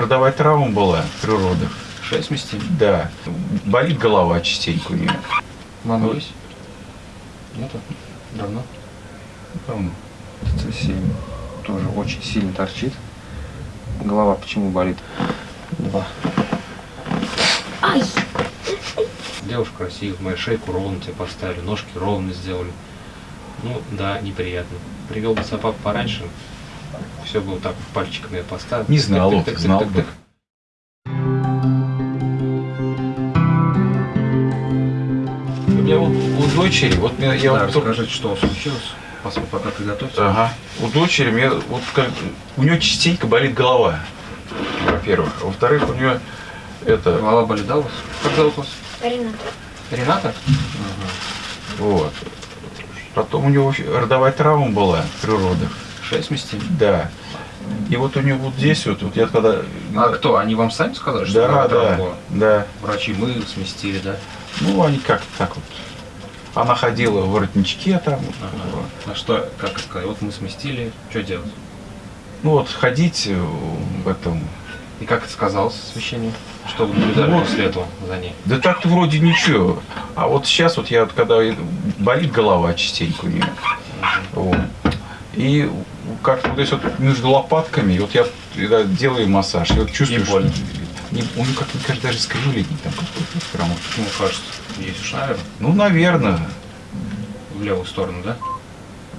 родовая травма была при родах. Шесть сместили? Да. Болит голова частенько у нее. Мама есть? Нету? Давно? Давно. Сильно. Тоже очень сильно торчит. Голова почему болит? Два. Ай! Девушка красивая, мою шейку ровно тебе поставили, ножки ровно сделали. Ну, да, неприятно. Привел бы собаку пораньше, все бы вот так пальчиками я поставил. Не знал, Тык, тык, тык, знал бы. У меня вот у дочери, вот я, я Да, вот только- расскажите, что случилось, поскольку пока приготовьте. Ага. У дочери мне вот как у нее частенько болит голова. Во-первых. Во-вторых, у нее это Голова болит, да, у вас? Как зовут вас? Рената. Рената? вот. Потом у него родовая травма была при родах. Шесть сместили? Да. И вот у нее вот здесь вот, вот я когда... А кто? Они вам сами сказали, что Да, да, да. Врачи мы сместили, да? Ну, они как-то так вот. Она ходила в воротничке там. вот, Ага. А что, как сказать, вот мы сместили, что делать? Ну вот ходить э, в этом. И как это сказалось священник? Что вы наблюдали Вот. после этого за ней? Да так-то вроде ничего. А вот сейчас вот я вот когда болит голова частенько у нее. Вот. И как-то вот здесь вот между лопатками, вот я когда делаю массаж, и вот чувствую, Не больно? что не, он как мне кажется, даже скривленный там какой-то прям вот. Почему кажется? Есть уж, наверное, Ну, наверное. в левую сторону, да?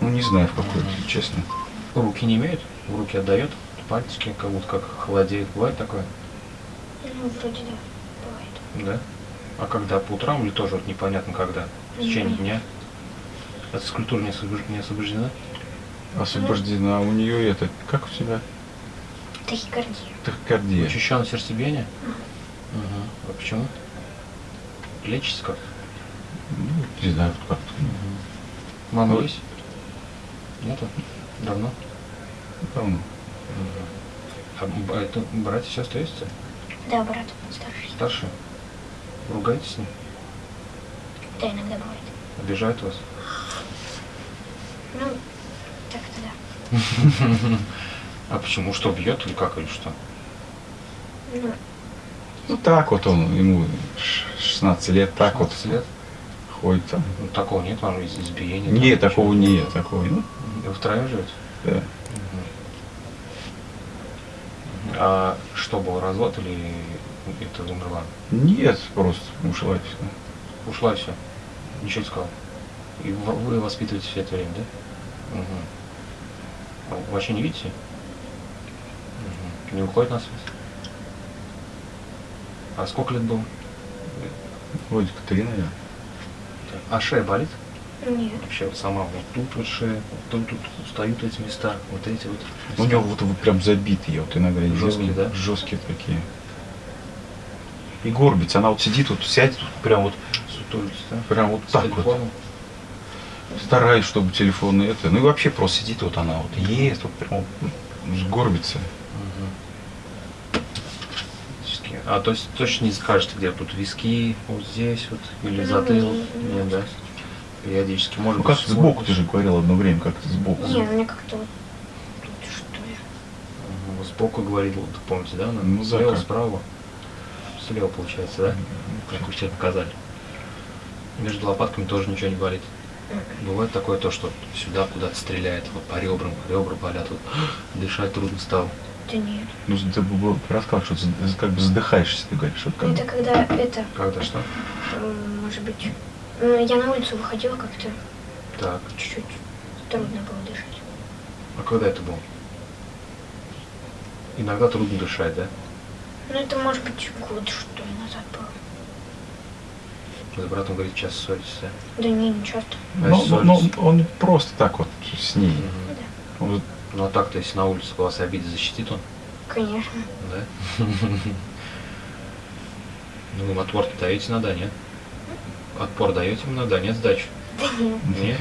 Ну, не знаю, в какой, честно. Руки не имеют? Руки отдает? Пальчики как будто как холодеет. Бывает такое? Ну, вроде да. Бывает. Да. А когда? По утрам или тоже вот непонятно когда? В течение Мгм. дня? От физкультуры не освобождена? Освобождена. А у нее это, как у тебя? Тахикардия. Тахикардия. Учащенное сердцебиение? Ага. А почему? Лечится как? Ну, не знаю, как-то. Мама Вот. есть? Нету? Давно? Давно. А б- это братья и сестры есть? Да, брат старший. Старшие? Ругаетесь с ним? Да, иногда бывает. Обижают вас? Ну, так-то да. А почему? Что, бьет или как, или что? Ну, Ну так вот он, ему ш- 16 лет, так вот 16 лет? ходит там. Ну, такого нет, может, из- избиения? Нет, там, такого ничего? нет, такого. Ну, Вы втроем живете? да. А что было, развод или это умерла? Нет, просто ушла и всё. Ушла и все. Ничего не сказал. И вы воспитываете все это время, да? Угу. Вообще не видите? Мгм. Не уходит на связь? А сколько лет было? Вроде как три, наверное. А шея болит? нет. Вообще вот сама вот тут вот шея, вот тут, тут встают эти места, вот эти вот. У него вот, вот прям забитые, вот иногда Жесткие, делаю, да? Жесткие такие. И горбится, она вот сидит, вот сядет, вот прям вот, Сутулится, да? прям вот С так вот. Стараюсь, чтобы телефон это. Ну и вообще просто сидит вот она вот ест, вот прям вот, сгорбится. А то есть точно не скажете, где тут виски, вот здесь вот, или Ну, затылок? не- Нет, да? Периодически. Может Ну быть, как сбоку, ты же говорил одно время, как-то сбоку. Не, у меня как-то вот тут что ли. Сбоку говорил, вот, помните, да? Ну, Слева, как. справа. Слева получается, да? Как вы сейчас показали. Между лопатками тоже ничего не болит. Бывает такое то, что сюда куда-то стреляет, вот по ребрам, ребра болят, вот, дышать трудно стало. Да нет. Ну, ты рассказал, что ты как бы задыхаешься, ты говоришь. Вот как. Это когда это, Когда что? может быть, ну, я на улицу выходила как-то Так. чуть-чуть трудно было дышать. А когда это было? Иногда трудно дышать, да? Ну, это может быть год, что ли, назад было. С братом, говорит, сейчас ссоритесь, да? Не, не часто. А Ну, ну, ну, ссоритесь? он просто так вот с ней. Мгм. Да, Он Ну а так-то, если на улице вас обидит, защитит он, конечно. да? Ну, им отпор даете на да, нет? Отпор даете ему на да, нет сдачи? Да нет. Нет?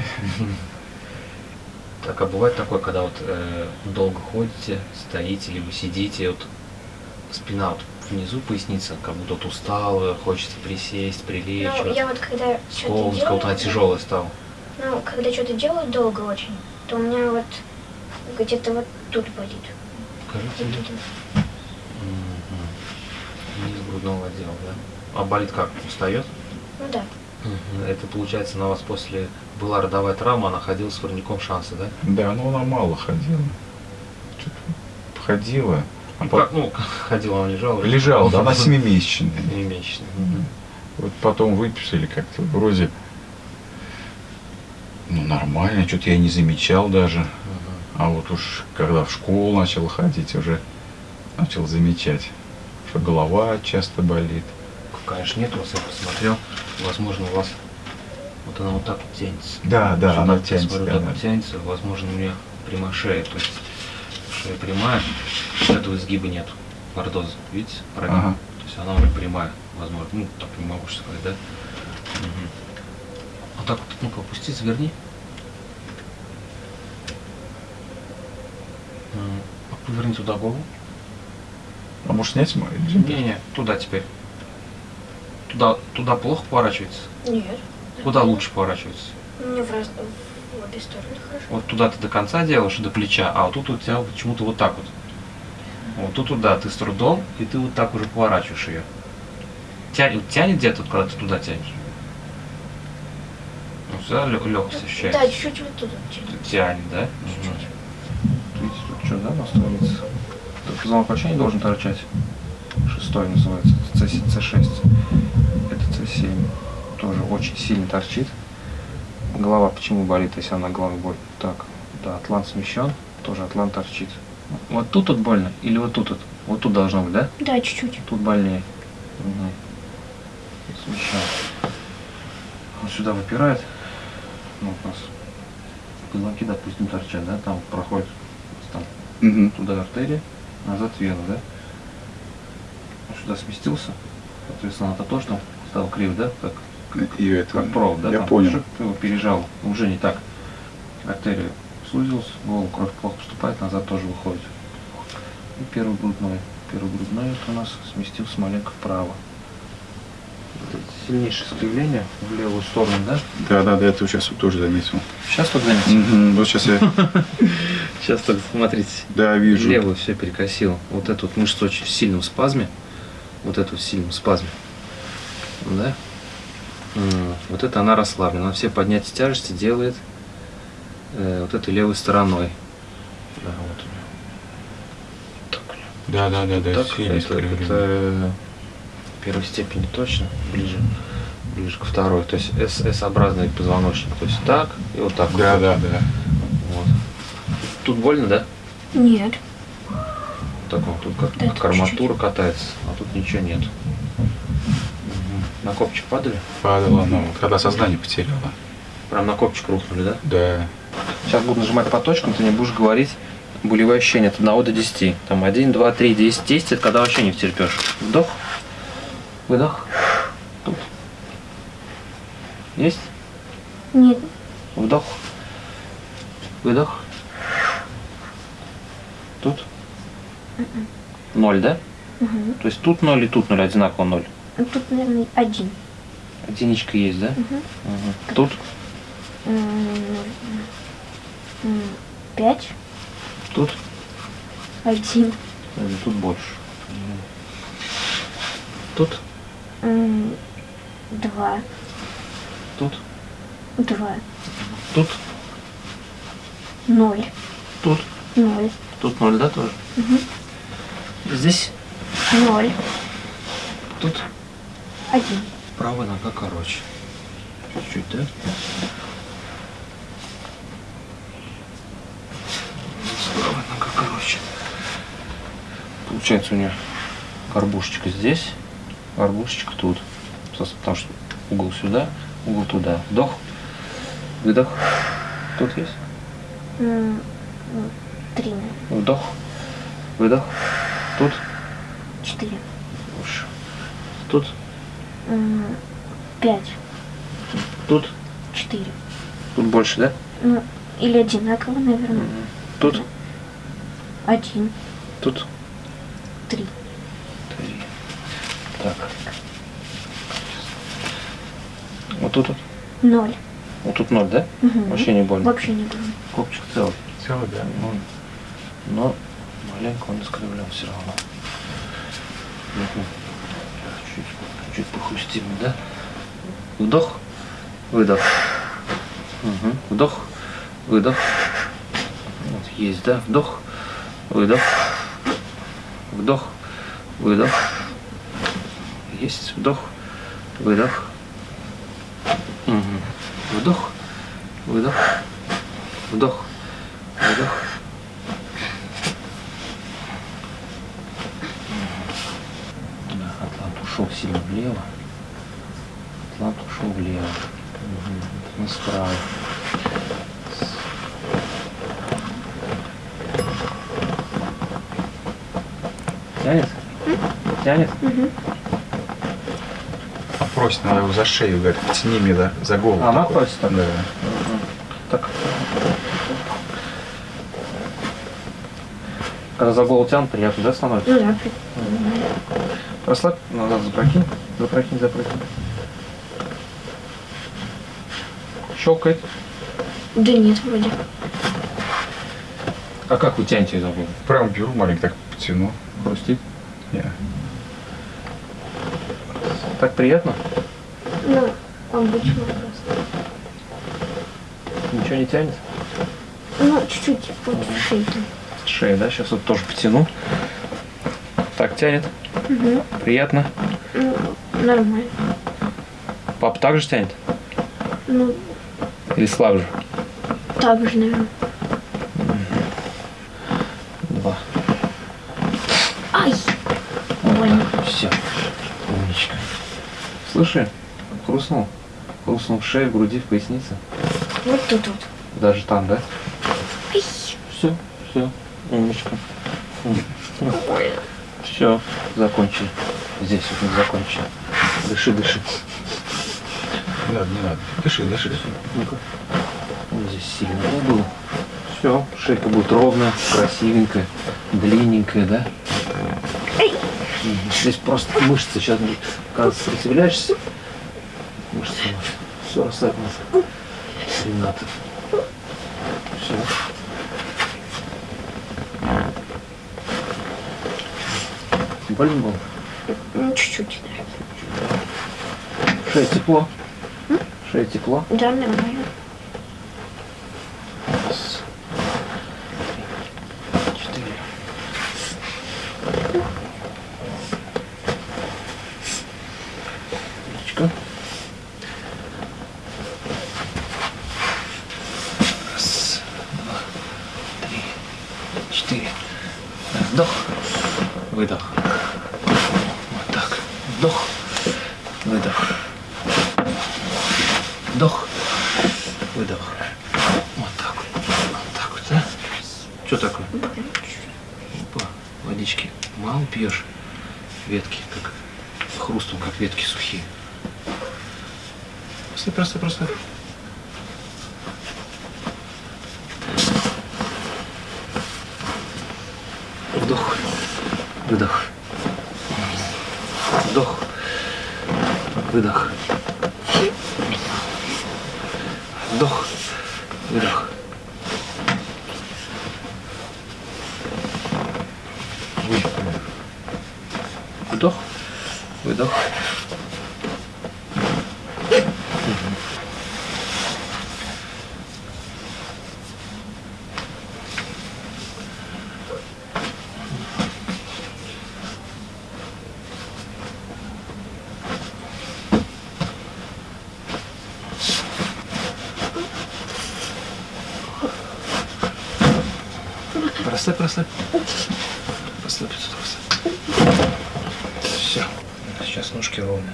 Так, а бывает такое, когда вот э, долго ходите, стоите, либо сидите, вот спина вот внизу поясница, как будто вот устала, хочется присесть, прилечь, Ну, вот, я вот когда что-то будто она делаю, тяжелая стала. ну, когда что-то делаю долго очень, то у меня вот где-то вот тут болит. Покажите Вот. М, грудного отдела, да? А болит как? Устает? Ну да. Это получается на вас после была родовая травма, она ходила с воротником шанса, да? Да, но она мало ходила. Что-то ходила. Ну, по- как, ну, ходила, она лежала. Лежала, да, она семимесячная. Семимесячная. Вот потом выписали как-то вроде, ну нормально, что-то я не замечал даже. А вот уж когда в школу начал ходить, уже начал замечать, что голова часто болит. Конечно, нет у вас, я посмотрел. Возможно, у вас вот она вот так вот тянется. Да, да, Сюда, она тянется, Смотрю, да, так да. вот тянется. Возможно, у меня прямая шея. То есть шея прямая, этого изгиба нет. Лордоза, видите? Прогиб. Ага. То есть она уже прямая, возможно. Ну, так не могу сейчас сказать, да? Мгм. Вот так вот, ну-ка, опусти, заверни. А Поверни туда голову. А может снять мой джемпер? Не-не, туда теперь. Туда, туда плохо поворачивается. Нет. Куда лучше поворачивается? Мне в, раз... в обе стороны хорошо. Вот туда ты до конца делаешь, до плеча, а вот тут у тебя почему-то вот так вот. Вот тут туда ты с трудом, и ты вот так уже поворачиваешь ее. Тянет, тянет где-то, когда ты туда тянешь? Ну, всегда легкость Да, ощущается. чуть-чуть вот туда. чуть-чуть. Тянет, да? Чуть-чуть. Видите, тут что, да, настроится? Тут позвонок вообще не должен торчать. Шестой называется, C, 6 Это C7. Тоже очень сильно торчит. Голова почему болит, если она головой болит? Так, да, атлант смещен, тоже атлант торчит. Вот тут вот больно или вот тут вот? Вот тут должно быть, да? Да, чуть-чуть. Тут больнее. Угу. Смещен. Он сюда выпирает. Ну, у нас позвонки, допустим, торчат, да? Там проходит там Мгм. туда артерия, назад вена, да? Он сюда сместился, соответственно, это тоже там стал крив, да? Как, И это, как провод, да? я там понял. ты пережал, уже не так. Артерия сузилась, голову кровь плохо поступает, назад тоже выходит. И первый грудной. Первый грудной это у нас сместился маленько вправо. Сильнейшее искривление в левую сторону, да? Да, да, да, это сейчас тоже заметил. Сейчас тут заметил. Мгм, Вот сейчас я, Сейчас так смотрите. да, вижу. Левую все перекосило. Вот эту вот мышцу очень в сильном спазме. Вот эту в сильном спазме. Да? Вот это она расслаблена. Она все поднятия тяжести делает э, вот этой левой стороной. Да, вот. Так. Да, да, да, да, Так, это, это, э, первой степени точно, ближе, ближе ко второй. То есть S-образный позвоночник. То есть так и вот так. Да, вот. да, да. Вот. Тут больно, да? Нет. Так вот, тут как, Да, как арматура катается, а тут ничего нет. На копчик падали? Падала она, вот когда сознание потеряла. Прям на копчик рухнули, да? Да. Сейчас буду нажимать по точкам, ты не будешь говорить болевые ощущения от 1 до 10. Там 1, 2, 3, 10, 10, это когда вообще не втерпешь. Вдох, выдох. Тут. Есть? Нет. Вдох. Выдох. Тут. Ноль, да? Угу. То есть тут ноль и тут ноль, одинаково ноль. Ну, Тут, наверное, один. Единичка есть, да? Угу. Мгм. Тут, Пять. тут, Один. тут больше. Тут, Два. тут, Два. тут, Ноль. тут, Ноль. тут ноль, да, тоже? Мгм. Здесь, Ноль. тут. Один. Правая нога короче. Чуть-чуть, да? Правая нога короче. Получается у нее горбушечка здесь, горбушечка тут. Потому что угол сюда, угол туда. Вдох, выдох. Тут есть? Три. Вдох, выдох. Тут, Четыре. Тут, Пять. тут, Четыре. тут больше, да? Ну, или одинаково, наверное. Тут, Один. тут. Три. Три. Так. Вот тут, вот, Ноль. вот тут ноль, да? Мгм. Вообще не больно. Вообще не больно. Копчик целый. Целый, да. Ну, но маленько он искривлен все равно. Мгм. Допустимый, да? Вдох, выдох. Угу. Вдох, выдох. Вот, есть, да? Вдох, выдох. Вдох, выдох. Есть, вдох, выдох. Угу. Вдох, выдох. Вдох, выдох. Да, Атлант ушел сильно влево. Атлант ушел влево. Угу. Мы справа. Тянет? Тянет? А просит, надо его за шею, говорит, тяни мне да, за голову. А, она такой. просит так? Да. Так. Когда за голову тянут, приятно, да, становится? Ну да, при- Расслабь, назад запрокинь, запрокинь, запрокинь. Щелкает. да нет, вроде. А как вы тянете за голову? Прям беру маленько так потяну. Хрустит? Не. Так приятно? Ну, обычно просто. Ничего не тянет? Ну, чуть-чуть, вот чуть-чуть. Шея, да? Сейчас вот тоже потяну. Так, тянет. Угу. Приятно. Ну, нормально. Папа также тянет? Ну, Или слабже? так же, наверное. Два. Ай! Больно. Все. Умничка. Слыши? Хрустнул. Хрустнул в шее, в груди, в пояснице. Вот тут вот. Даже там, да? Ай! Все, все. Умничка. Все, закончили. Здесь вот мы закончили. Дыши, дыши. Не надо, не надо. Дыши, дыши. Ну-ка. Вот здесь сильно да, было. Все, шейка будет ровная, красивенькая, длинненькая, да? Здесь просто мышцы. Сейчас, когда сопротивляешься, мышцы. Все, расслабь нас. Рената. Все. Больно было? Ну, чуть-чуть. Шея тепло? Шея тепло? Да, нормально. Раз, три, четыре. Ручка. Раз, два, три, четыре. Вдох, выдох. Вот так. Вдох, выдох. Вдох, выдох. Вот так вот. Вот так вот, да? Что такое? Опа, водички. Мало пьешь? Ветки, как хрустом, как ветки сухие. Просто, просто, просто. Вдох, выдох. Вдох, выдох. Вдох, выдох. Вдох, выдох. Расслабь, расслабь. Расслабь, расслабь. Все. Сейчас ножки ровные.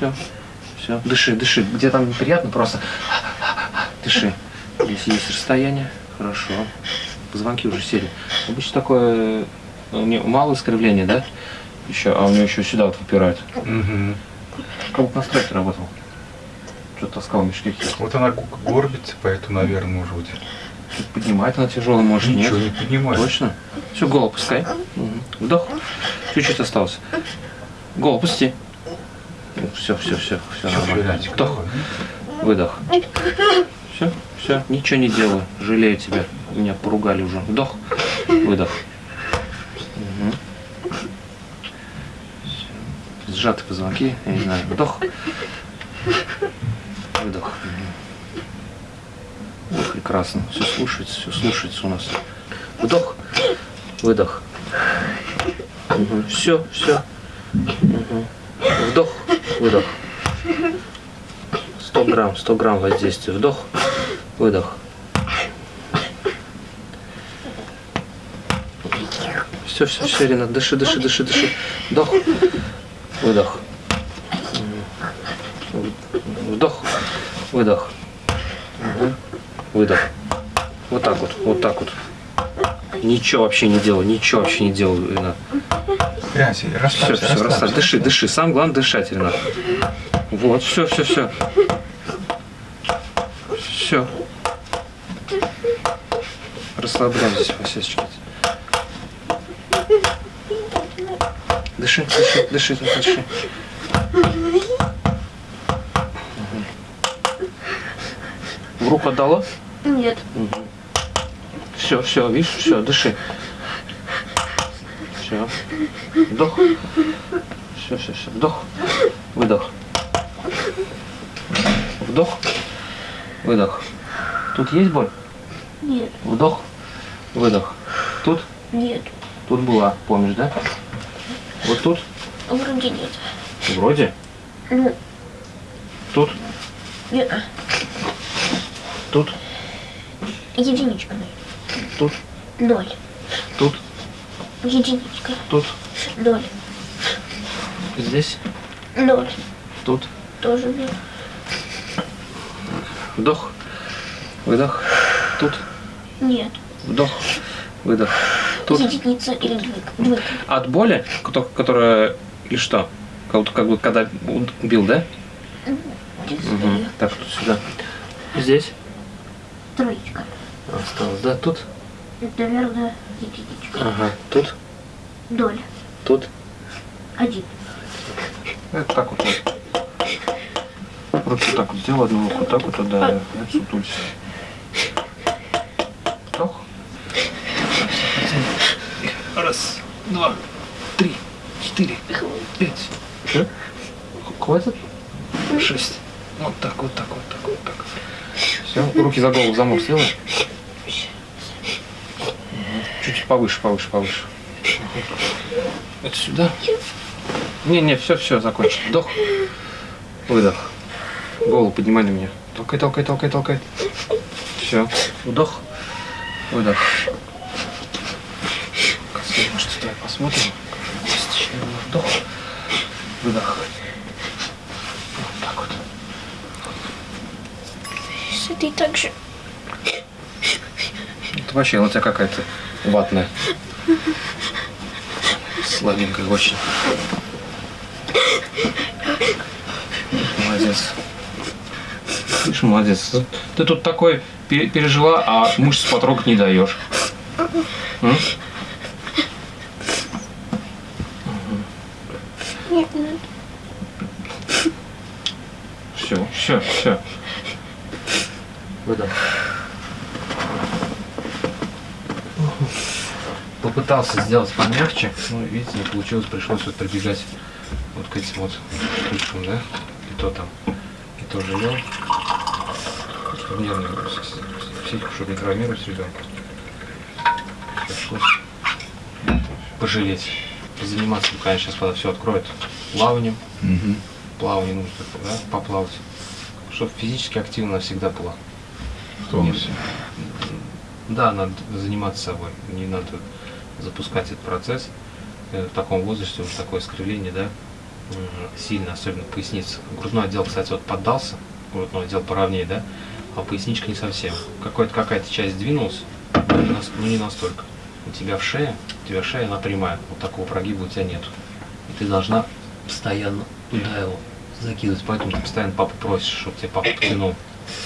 Все, все. Дыши, дыши. Где там неприятно, просто дыши. Здесь есть расстояние. Хорошо. Позвонки уже сели. Обычно такое э, у нее мало искривления, да? Еще, а у нее еще сюда вот выпирает. Угу. Как будто на стройке работал. Что таскал мешки. Вот она горбится, поэтому, наверное, может быть. Тут поднимает она тяжелая, может Ничего нет. не поднимает. Точно? Все, голову пускай. Мгм. Вдох. Чуть-чуть осталось. Голову пусти. Все, все, все, все нормально. Вдох, выдох. Все, все, ничего не делаю. Жалею тебя. Меня поругали уже. Вдох, выдох. Мгм. сжаты позвонки, я не знаю, вдох, выдох. Вот прекрасно, все слушается, все слушается у нас. Вдох, выдох. Все, все. Выдох. 100 грамм, 100 грамм воздействия. Вдох, выдох. Все, все, все, Ренат, дыши, дыши, дыши, дыши. Вдох, выдох. Вдох, выдох. Выдох. Вот так вот, вот так вот. Ничего вообще не делаю, ничего вообще не делаю, Ренат. Все, расслабься, все, расслабься. расслабь. Дыши, дыши. Сам главное дышать, Ренат. Вот, все, все, все. Все. Расслабляем здесь, Васечка. Дыши, дыши, дыши, дыши. В руку отдала? Нет. Все, все, видишь, все, дыши. Все. Вдох. Все, все, все. Вдох. Выдох. Вдох. Выдох. Тут есть боль? Нет. Вдох. Выдох. Тут? Нет. Тут была, помнишь, да? Вот тут? Вроде нет. Вроде. Ну, Тут? нет. Тут? Единичка. Тут? Ноль. Тут? Единичка. Тут? Ноль. Здесь? Ноль. Тут? Тоже ноль. Вдох. Выдох. Тут? Нет. Вдох. Выдох. Тут? Единица или двойка. Двойка. От боли, кото- которая или что? Как, как бы когда убил, да? Угу. Так, тут сюда. Здесь Троечка. осталось, да? Тут? Наверное, единичка. Ага. Тут? Ноль. Тут? Один. Это так вот. Руки так вот сделал, одну руку так вот, да, и отсутулься. Вдох. Раз, два, три, четыре, пять. Что? Хватит? Шесть. Вот так, вот так, вот так, вот так. Все, руки за голову замок сделай. Чуть повыше, повыше, повыше. Это сюда. Не, не, все, все, закончил. Вдох. Выдох. Голову поднимай на меня. Толкай, толкай, толкай, толкай. Все. Вдох. Выдох. Может, давай посмотрим. Вдох. Выдох. Вот так вот. Ты так же Это вообще, у тебя какая-то ватная. Слабенькая очень. Молодец. Видишь, молодец. Ты тут такой пе- пережила, а мышц потрогать не даешь. М? Все, все, все. Выдох. Попытался сделать помягче, но видите, не получилось, пришлось вот прибегать вот к этим вот штучкам, да? И то там, и то жалел. Чтобы с- психику, чтобы не травмировать ребенка. Пришлось пожалеть. Заниматься, конечно, сейчас когда все откроет плаванием, Мгм. плавание нужно, да, поплавать. Чтобы физически активно всегда была. В тонусе. Да, надо заниматься собой. Не надо запускать этот процесс. Э, В таком возрасте уже такое искривление, да, м, сильно, особенно поясница. Грудной отдел, кстати, вот поддался, грудной отдел поровнее, да, а поясничка не совсем. Какой-то какая-то часть двинулась, но не настолько. У тебя в шее, у тебя шея, она прямая, вот такого прогиба у тебя нет. И ты должна постоянно туда его закидывать, поэтому ты постоянно папу просишь, чтобы тебе папа потянул.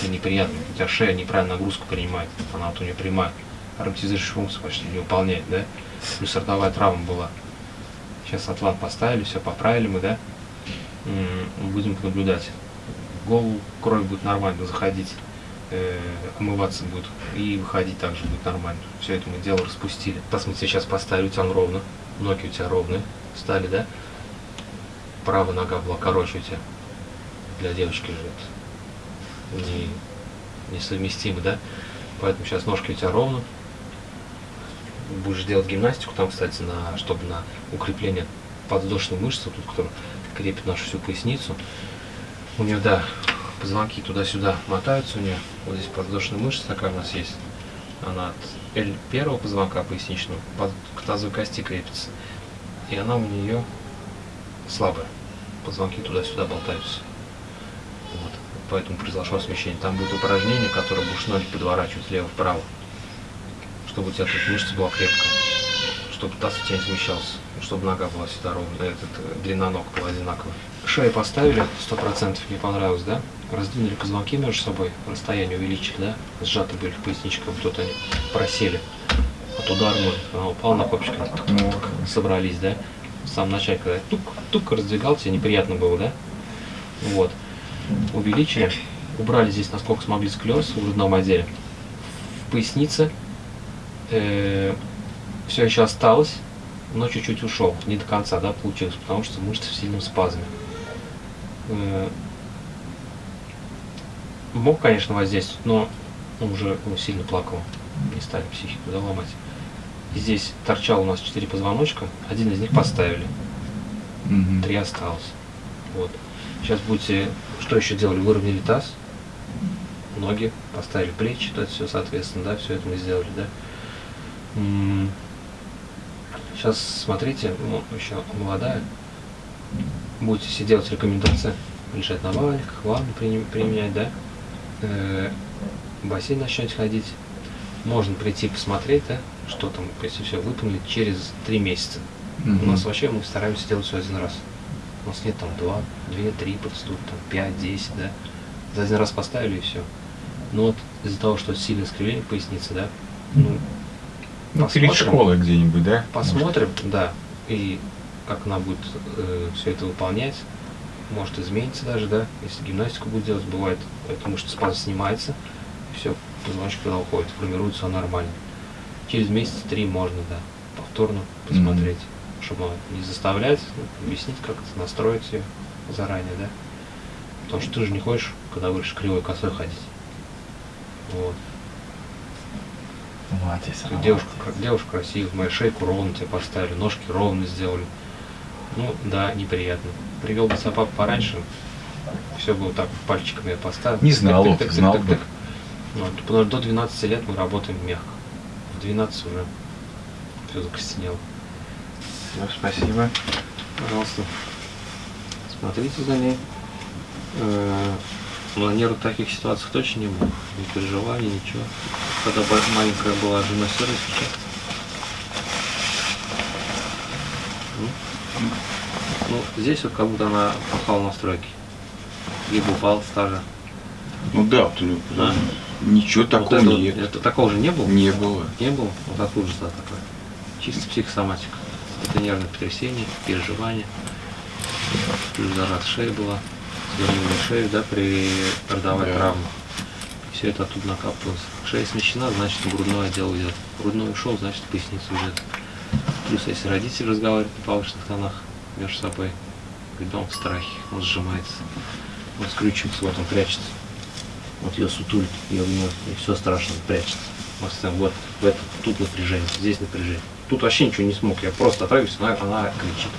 Это неприятно, у тебя шея неправильно нагрузку принимает, она вот у нее прямая. Ароматизирующую функцию почти не выполняет, да? Плюс ротовая травма была. Сейчас атлант поставили, все поправили мы, да? Будем наблюдать. Голову кровь будет нормально заходить, э, омываться будет и выходить также будет нормально. Все это мы дело распустили. Тебе сейчас поставили, у тебя ровно, ноги у тебя ровные, стали, да? правая нога была короче у тебя. Для девочки же это не, несовместимо, да? Поэтому сейчас ножки у тебя ровно. Будешь делать гимнастику, там, кстати, на, чтобы на укрепление подвздошной мышцы, тут, которая крепит нашу всю поясницу. У нее, да, позвонки туда-сюда мотаются у нее. Вот здесь подвздошная мышца такая у нас есть. Она от L первого позвонка поясничного под, к тазовой кости крепится. И она у нее слабая. Позвонки туда-сюда болтаются. Вот. Поэтому произошло смещение. Там будет упражнение, которое будешь ноги подворачивать влево-вправо. Чтобы у тебя тут мышца была крепкая. Чтобы таз у тебя не смещался. Чтобы нога была всегда ровная. Этот, э, длина ног была одинаковая. Шею поставили, сто процентов не понравилось, да? Раздвинули позвонки между собой, расстояние увеличили, да? Сжаты были в поясничках, вот тут они просели от удара, может, она упала на копчик, собрались, да? В самом начале, когда я тук, тук раздвигал, тебе неприятно было, да? Вот. Увеличили, убрали здесь, насколько смогли, склероз в грудном отделе. В пояснице все еще осталось, но чуть-чуть ушел, не до конца, да, получилось, потому что мышцы в сильном спазме. Э, Мог, конечно, воздействовать, но уже ну, сильно плакал, не стали психику да, ломать. И здесь торчал у нас четыре позвоночка, один из них поставили, три осталось. Вот. Сейчас будете, что еще делали, выровняли таз, ноги, поставили плечи, то это все, соответственно, да, все это мы сделали, да. Сейчас смотрите, ну, еще молодая, будете все делать рекомендации, лежать на валенках, ванну применять, да, Э, в бассейн начнете ходить, можно прийти посмотреть, да, что там, если все выполнили, через три месяца. У Мгм. нас вообще мы стараемся делать все один раз. У нас нет там два, две, три процедуры, там пять, десять, да. За один раз поставили и все. Но вот из-за того, что сильное искривление поясницы, да, ну, Ну, перед посмотрим. школой где-нибудь, да? посмотрим, да, и как она будет все это выполнять, может изменится даже, да, если гимнастику будет делать, бывает, потому что спазм снимается, все, позвоночник когда уходит, формируется все нормально. Через месяц три можно, да, повторно посмотреть, чтобы не заставлять, ну, объяснить, как это, настроить ее заранее, да. Потому что ты же не хочешь, когда будешь кривой косой ходить. Вот. Молодец. Ты Девушка, девушка красивая, мою шейку ровно тебе поставили, ножки ровно сделали. Ну, да, неприятно. Привел бы папа пораньше, все бы вот так пальчиками я поставил. Не знал, Тык, тык, тык, знал тык, бы. тык. Вот, потому что до 12 лет мы работаем мягко. В 12 уже все закостенело. Ну, спасибо. Пожалуйста, смотрите за ней. Нервных таких ситуациях точно не было. Не переживали, ничего. Когда маленькая была жена сейчас. Ну, здесь вот как будто она попала на стройки. Либо упала стажа. Ну да, вот у него Да. ничего Вот такого это вот- нет. это такого же не было? Не было. Не было? Вот же это такое? Чисто психосоматика. Это нервное потрясение, переживание. Плюс зажата шея была, свернули шею, да, при родовой Да. травме. Все это оттуда накапливалось. Шея смещена, значит грудной отдел уйдет. Грудной ушел, значит поясница уйдет. Плюс если родители разговаривают на повышенных тонах между собой, ребенок в страхе, он сжимается, он скрючивается, вот он прячется. Вот ее сутулит, ее гнет, и все страшно, прячется. Вот, в это, тут напряжение, здесь напряжение. Тут вообще ничего не смог, я просто отрываюсь, она, она кричит.